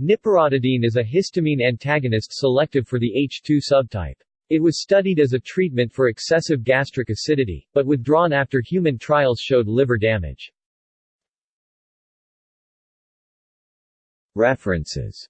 Niperotidine is a histamine antagonist selective for the H2 subtype. It was studied as a treatment for excessive gastric acidity, but withdrawn after human trials showed liver damage. References